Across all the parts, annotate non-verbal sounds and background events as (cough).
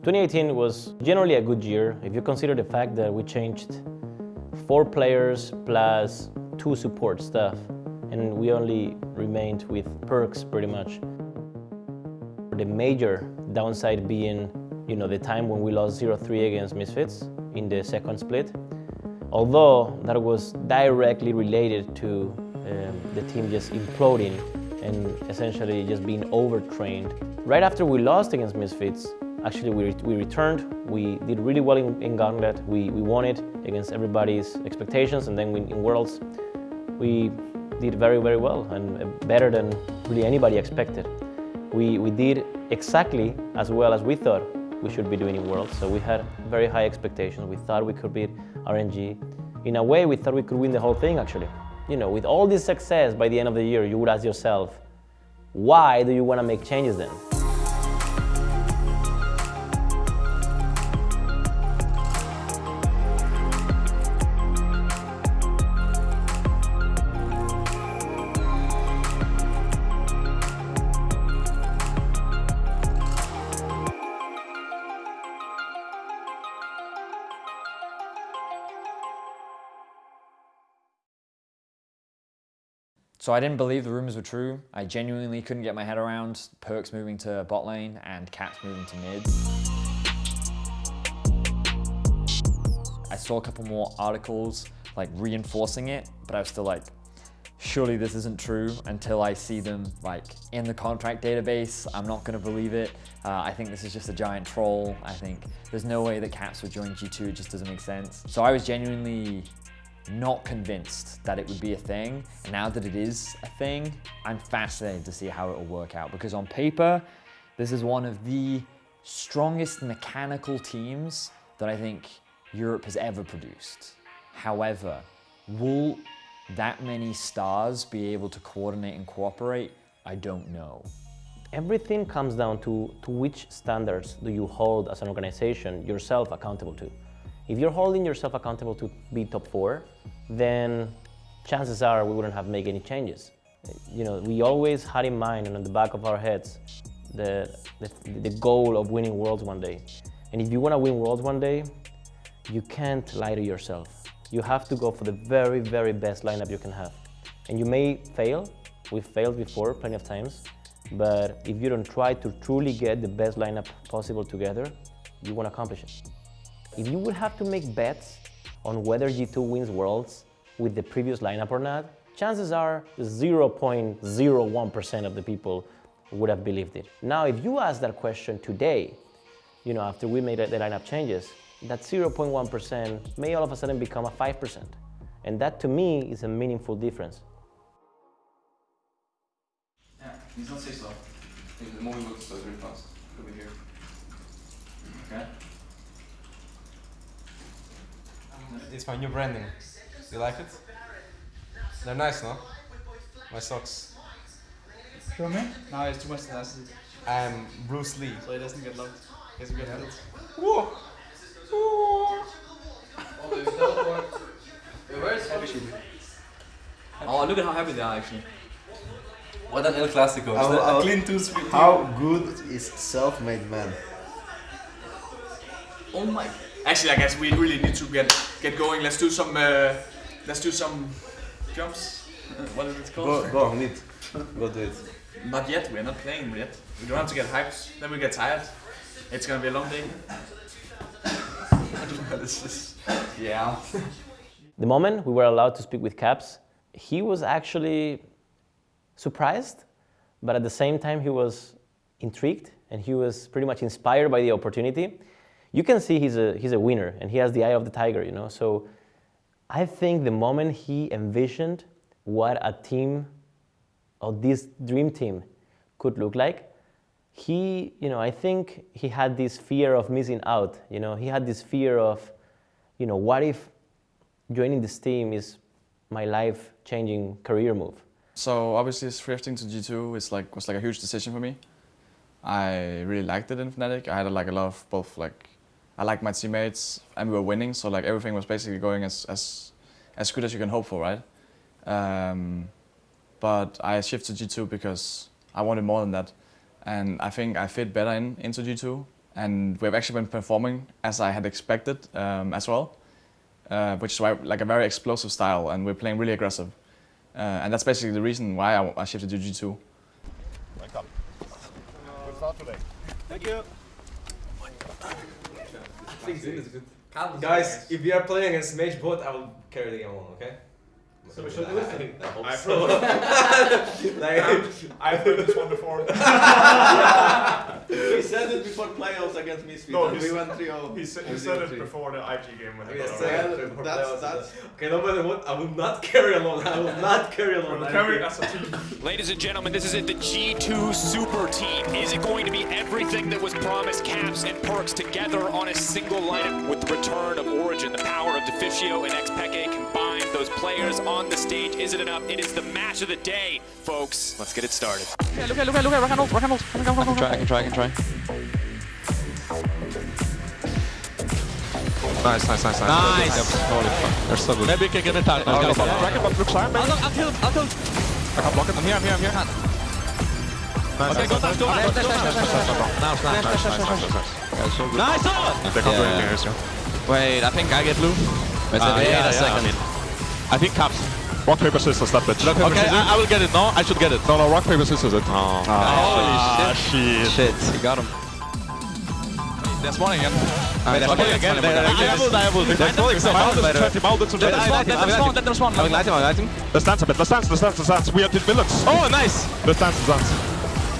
2018 was generally a good year if you consider the fact that we changed four players plus two support staff and we only remained with Perkz pretty much. The major downside being you know, the time when we lost 0-3 against Misfits in the second split. Although that was directly related to um, the team just imploding and essentially just being overtrained. Right after we lost against Misfits, actually we, we returned, we did really well in, in Gauntlet, we, we won it against everybody's expectations and then in, in Worlds we did very, very well and uh, better than really anybody expected. We, we did exactly as well as we thought we should be doing in Worlds, so we had very high expectations. We thought we could beat RNG. In a way, we thought we could win the whole thing, actually. You know, with all this success, by the end of the year, you would ask yourself, why do you want to make changes then? So I didn't believe the rumors were true. I genuinely couldn't get my head around Perkz moving to bot lane and Caps moving to mid. I saw a couple more articles like reinforcing it, but I was still like, surely this isn't true until I see them like in the contract database. I'm not gonna believe it. Uh, I think this is just a giant troll. I think there's no way that Caps would join G2, it just doesn't make sense. So I was genuinely not convinced that it would be a thing. Now that it is a thing, I'm fascinated to see how it will work out because on paper, this is one of the strongest mechanical teams that I think Europe has ever produced. However, will that many stars be able to coordinate and cooperate? I don't know. Everything comes down to, to which standards do you hold as an organization yourself accountable to. If you're holding yourself accountable to be top four, then chances are we wouldn't have made any changes. You know, we always had in mind and on the back of our heads the, the, the goal of winning Worlds one day. And if you want to win Worlds one day, you can't lie to yourself. You have to go for the very, very best lineup you can have. And you may fail. We've failed before plenty of times. But if you don't try to truly get the best lineup possible together, you won't accomplish it. If you would have to make bets on whether G2 wins Worlds with the previous lineup or not, chances are 0.01% of the people would have believed it. Now, if you ask that question today, you know, after we made the lineup changes, that 0.1% may all of a sudden become a 5%. And that to me is a meaningful difference. Not say so. The movie looks really fast. Over here. Okay. It's my new branding. You like it? They're nice, no? My socks. Show me? No, it's too much elastic. I'm Bruce Lee. So it doesn't get locked. Doesn't get hit. Whoa! Whoa! Oh, look at how happy they are actually. What an El Clasico. How- Is that how- a clean 2 3 How good is self-made man? Oh my. Actually, I guess we really need to get get going. Let's do some. Uh, let's do some jumps. Uh, what is it called? Go, go on it. Go do it. Not yet. We're not playing yet. We don't have to get hyped. Then we get tired. It's gonna be a long day. (laughs) this is. Yeah. The moment we were allowed to speak with Caps, he was actually surprised, but at the same time he was intrigued and he was pretty much inspired by the opportunity. You can see he's a, he's a winner and he has the eye of the tiger, you know. So I think the moment he envisioned what a team or this dream team could look like, he, you know, I think he had this fear of missing out, you know. He had this fear of, you know, what if joining this team is my life-changing career move. So obviously shifting to G2 is like was like a huge decision for me. I really liked it in Fnatic. I had like a lot of both like I liked my teammates and we were winning, so like everything was basically going as as as good as you can hope for, right? Um, but I shifted to G2 because I wanted more than that, and I think I fit better in into G2, and we've actually been performing as I had expected um, as well, uh, which is why like a very explosive style, and we're playing really aggressive, uh, and that's basically the reason why I, I shifted to G2. Welcome. Good start today. Thank you. Guys, if we are playing against Mage bot, I will carry the game alone, okay? So we should do it? I hope I've so. I've heard (laughs) this one before. He said it before playoffs against Misfits. No, and we went 3-0. He said, he said it 0-3. before the IG game when I he mean, got I already. said it before That's- that's- that's- okay, no matter what, I will not carry alone. I will not carry alone. We'll carry as a team. Ladies and gentlemen, this is it, the G2 Super Team. Is it going to be everything that was promised, Caps and Perkz together on a single lineup with the return of Origen, the power of Deficio and Xpeke combined, those players on on the stage. Is it enough? It is the match of the day, folks. Let's get it started. Yeah, look at, look at, look at, rock and roll, rock and roll. I can try, I can try, I can try. Nice, nice, nice, nice. Nice. nice. Holy fuck, they're so good. Maybe we can get a time. Nice, nice. Rocket bot looks hard, man. I'll, I'll kill him, I'll kill him. I can't block him. I'm here, I'm here, I'm here. Nice, okay, nice, go fast, go fast. Nice, nice, nice, nice, nice, nice, nice. Nice, They can't do anything here, so. Wait, I think I get blue. Wait, uh, yeah, yeah, second. Yeah. I think caps. Rock, paper, scissors, that bitch. paper, okay, scissors? I, I will get it. No, I should get it. No, no, rock, paper, scissors it. Oh. Ah, oh Holy shit. Shit, he got him. There's ah, one again. Wait, there's one again. again. Wait, wait, I will, I will. wait, There's one wait, Mounted, wait, wait, 20 mounted, there's I one, light him, I there's one, there's one. I will light him, I will light him. Let's dance a bit, let's dance, let's dance, let's dance. We have the villains. Oh, nice! Let's dance, let's dance.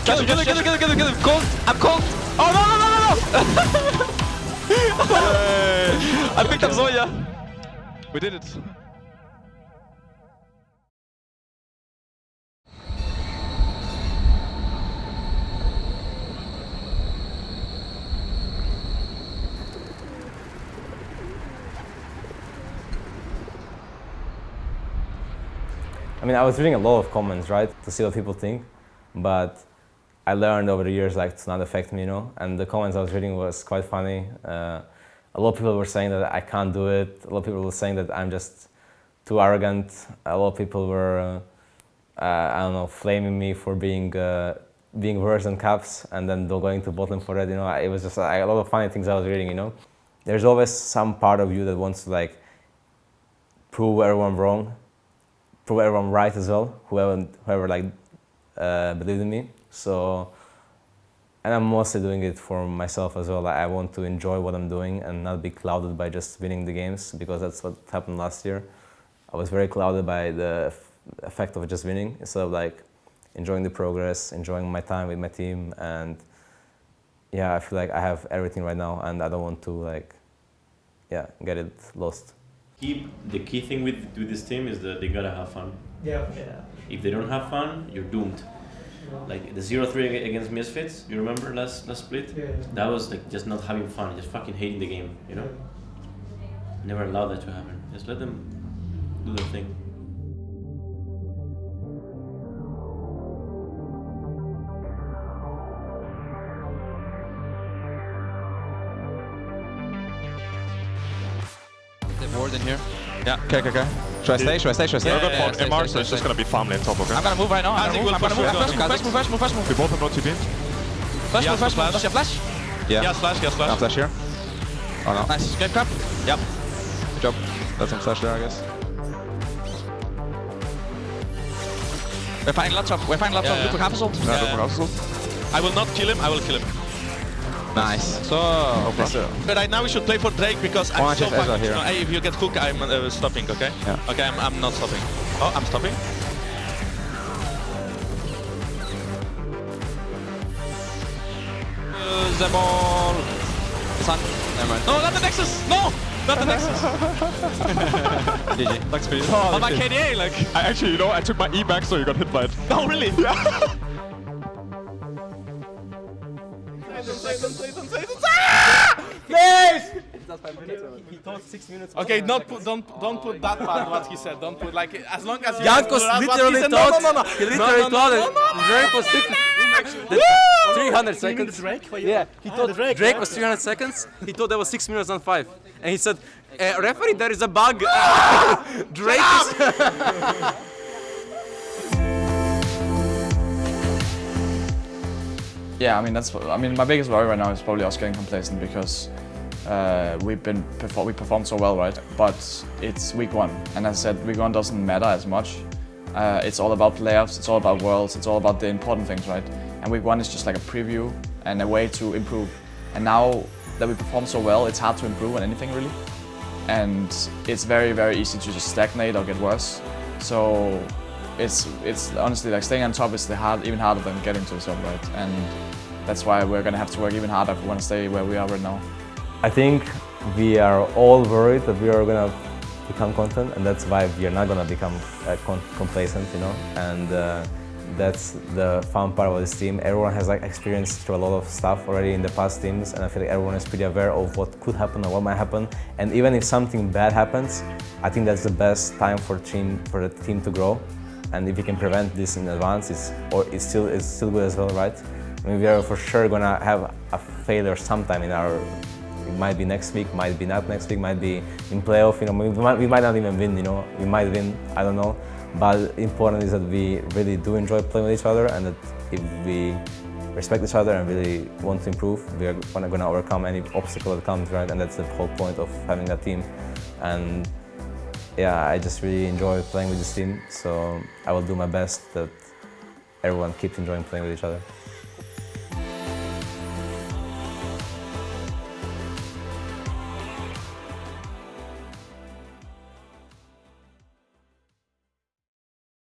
Kill him, kill him, kill him, kill him, kill him, kill him. Cold, I'm cold. Oh, no, no, no, no, no! (laughs) I picked up Zoya. We did it. Mean, I was reading a lot of comments, right, to see what people think, but I learned over the years like to not affect me, you know. And the comments I was reading was quite funny. Uh, a lot of people were saying that I can't do it. A lot of people were saying that I'm just too arrogant. A lot of people were, uh, uh, I don't know, flaming me for being uh, being worse than Caps and then going to bottom for it. You know, it was just like, a lot of funny things I was reading. You know, there's always some part of you that wants to like prove everyone wrong prove everyone right as well, whoever, whoever like uh, believed in me. So, and I'm mostly doing it for myself as well. Like, I want to enjoy what I'm doing and not be clouded by just winning the games because that's what happened last year. I was very clouded by the effect of just winning instead of like enjoying the progress, enjoying my time with my team, and yeah, I feel like I have everything right now, and I don't want to like, yeah, get it lost. Keep the key thing with with this team is that they gotta have fun. Yeah, yeah. If they don't have fun, you're doomed. Like the 0-3 against Misfits, you remember last last split? Yeah. That was like just not having fun, just fucking hating the game, you know? Never allow that to happen. Just let them do their thing. Here. Yeah, okay, okay, okay. Should I stay? Should I stay? Should I stay? We're good Yeah, for stay, MR, stay, so it's just gonna be farm lane top, okay? I'm gonna move right now. I'm gonna move. I'm gonna move. push I'm move. First move, first move, first move. We both have no TP. First Yeah, move, first move. flash. Does she flash? Yeah. Yes, flash, yes, flash. No flash here. Oh no. Nice. Game crap. Yep. Good job. That's some flash there, I guess. We're finding lots of. We're finding lots Yeah, of yeah. Lupo Capsule. Yeah, Lupo Capsule. I will not kill him, I will kill him. Nice. So. But right now we should play for Drake because I'm One so chest Ezra fucking here. Hey, if you get hook, I'm uh, stopping, okay? Yeah. Okay, I'm, I'm not stopping. Oh, I'm stopping. Use the ball. It's on. Never mind. No, not the Nexus. No, not the Nexus. (laughs) GG. Thanks for you. On my KDA, like. I actually, you know, I took my E back so you got hit by it. No, really? (laughs) Yeah. (laughs) He thought six minutes. Okay, not put, don't don't put that part what he said. Don't put like as long as you. Jankos that's what he literally said. thought. No, no, no, no. He literally no, no, thought no, no, no, Drake was six, that 300 seconds. Drake? Yeah, he thought Drake, was 300 seconds. He thought that was six minutes and five, and he said, uh, "Referee, there is a bug." (laughs) (laughs) Drake Yeah, I mean that's. I mean my biggest worry right now is probably us getting complacent because uh, we've been we performed so well, right? But it's week one, and as I said, week one doesn't matter as much. Uh, it's all about playoffs, it's all about worlds, it's all about the important things, right? And week one is just like a preview and a way to improve. And now that we perform so well, it's hard to improve on anything really. And it's very, very easy to just stagnate or get worse. So it's it's honestly like staying on top is the hard, even harder than getting to the top, right? And that's why we're gonna have to work even harder if we want to stay where we are right now. I think we are all worried that we are gonna become content, and that's why we are not gonna become uh, complacent, you know. And uh, that's the fun part of this team. Everyone has like experienced through a lot of stuff already in the past teams, and I feel like everyone is pretty aware of what could happen or what might happen. And even if something bad happens, I think that's the best time for team for the team to grow. And if you can prevent this in advance, it's or it's still it's still good as well, right? We are for sure gonna have a failure sometime in our it might be next week, might be not next week, might be in playoff, you know, we might, we might not even win, you know, we might win, I don't know. But important is that we really do enjoy playing with each other and that if we respect each other and really want to improve, we are going to overcome any obstacle that comes, right? And that's the whole point of having that team. And yeah, I just really enjoy playing with this team, so I will do my best that everyone keeps enjoying playing with each other.